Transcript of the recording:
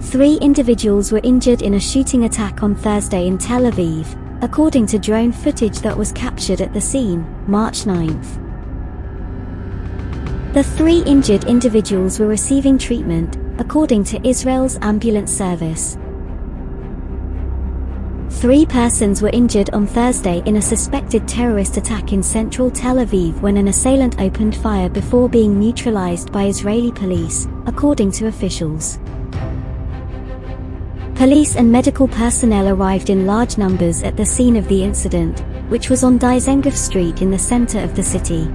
Three individuals were injured in a shooting attack on Thursday in Tel Aviv, according to drone footage that was captured at the scene, March 9. The three injured individuals were receiving treatment, according to Israel's ambulance service. Three persons were injured on Thursday in a suspected terrorist attack in central Tel Aviv when an assailant opened fire before being neutralized by Israeli police, according to officials. Police and medical personnel arrived in large numbers at the scene of the incident, which was on Dizengoff Street in the center of the city.